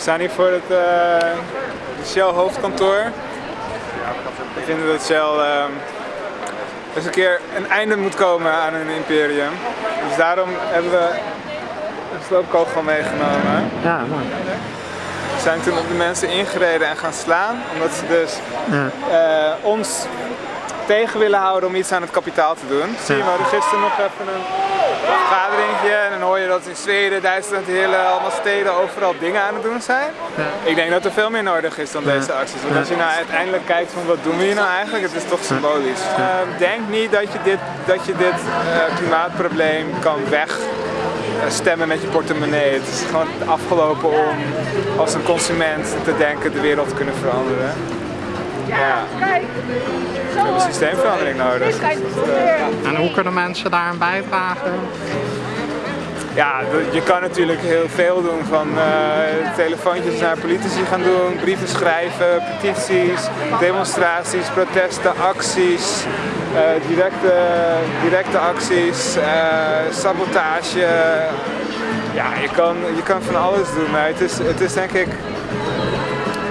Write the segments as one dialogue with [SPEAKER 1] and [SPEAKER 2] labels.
[SPEAKER 1] We staan hier voor het uh, Shell hoofdkantoor. We vinden dat Shell uh, eens een keer een einde moet komen aan hun imperium. Dus daarom hebben we een sloopkogel meegenomen.
[SPEAKER 2] Ja, mooi.
[SPEAKER 1] We zijn toen op de mensen ingereden en gaan slaan, omdat ze dus ja. uh, ons tegen willen houden om iets aan het kapitaal te doen. Zie je, we hadden gisteren nog even een vergaderingje en je dat in Zweden, Duitsland, de hele allemaal steden overal dingen aan het doen zijn. Ja. Ik denk dat er veel meer nodig is dan deze acties. Want als je nou uiteindelijk kijkt van wat doen we hier nou eigenlijk, het is toch symbolisch. Uh, denk niet dat je dit, dat je dit uh, klimaatprobleem kan weg stemmen met je portemonnee. Het is gewoon afgelopen om als een consument te denken de wereld te kunnen veranderen. Ja, kijk. We hebben een systeemverandering nodig.
[SPEAKER 2] En hoe kunnen mensen daar aan bijdragen?
[SPEAKER 1] Ja, je kan natuurlijk heel veel doen. Van uh, telefoontjes naar politici gaan doen, brieven schrijven, petities, demonstraties, protesten, acties, uh, directe, directe acties, uh, sabotage. Ja, je kan, je kan van alles doen, maar het is, het is denk ik...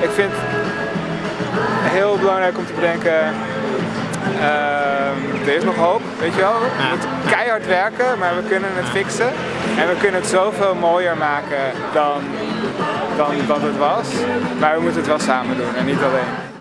[SPEAKER 1] Ik vind heel belangrijk om te bedenken, uh, er is nog hoop, weet je wel. We moeten keihard werken, maar we kunnen het fixen. En we kunnen het zoveel mooier maken dan, dan, dan het was. Maar we moeten het wel samen doen en niet alleen.